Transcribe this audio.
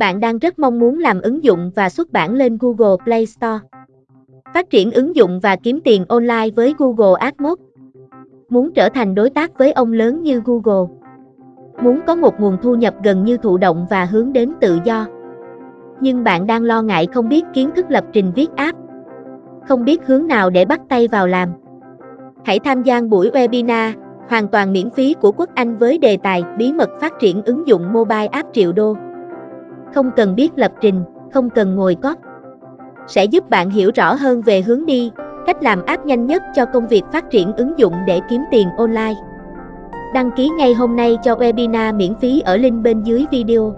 Bạn đang rất mong muốn làm ứng dụng và xuất bản lên Google Play Store. Phát triển ứng dụng và kiếm tiền online với Google AdMob, Muốn trở thành đối tác với ông lớn như Google. Muốn có một nguồn thu nhập gần như thụ động và hướng đến tự do. Nhưng bạn đang lo ngại không biết kiến thức lập trình viết app. Không biết hướng nào để bắt tay vào làm. Hãy tham gia buổi webinar hoàn toàn miễn phí của Quốc Anh với đề tài bí mật phát triển ứng dụng mobile app triệu đô. Không cần biết lập trình, không cần ngồi cóp. Sẽ giúp bạn hiểu rõ hơn về hướng đi, cách làm app nhanh nhất cho công việc phát triển ứng dụng để kiếm tiền online. Đăng ký ngay hôm nay cho webinar miễn phí ở link bên dưới video.